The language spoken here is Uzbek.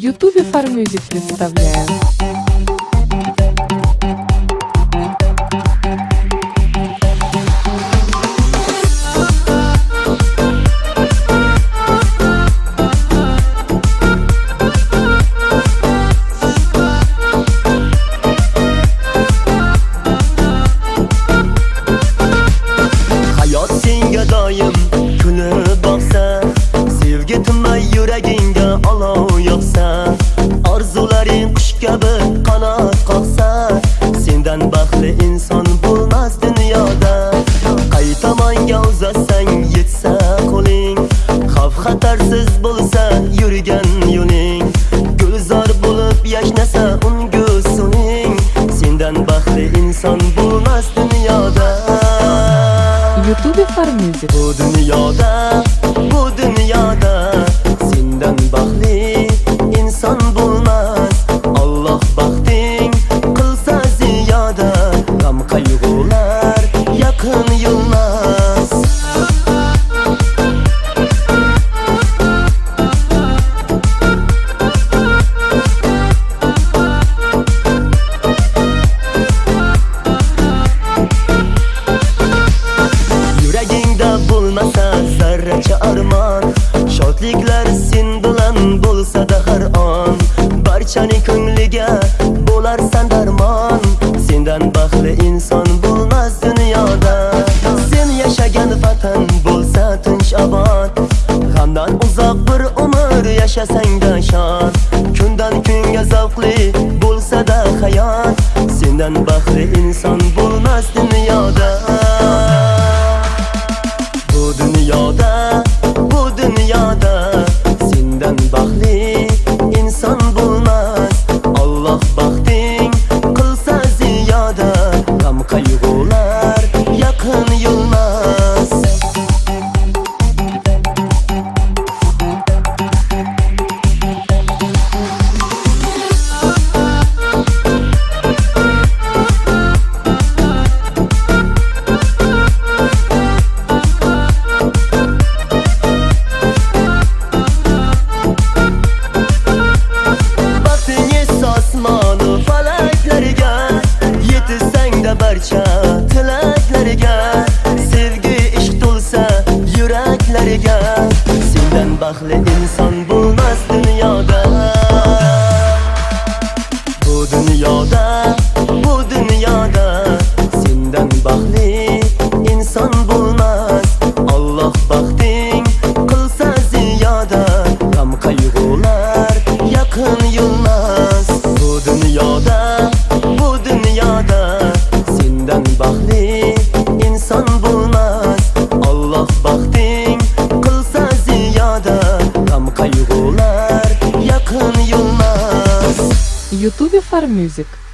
Ютубе Фармюзик представляет. hayot senga doim kulib boqsa sevgi tinmay yuraging yurgan yo'ling. Gulzor bo'lib yashnasa ungu suning sendan baxtli inson bo'lmas dunyoda. Ютубе Фармюзик. Bu dunyoda, Shodliklar sen bilan bo'lsa-da har on. Barchani ko'ngliga bo'larsan darmon. Sendan baxtli inson bo'lmas dunyoda. Sen yashagan vatan bo'lsa tinch obod. G'amdan uzoq bir umr yashasang-da shod. Kundan kunga zavqli bo'lsa-da hayot. Sendan baxtli inson bo'lmas dunyoda. Sendan baxtli inson bo'lmas dunyoda Bu dunyoda, qayg'ular yaqin yilmas Ютубе Фармюзик.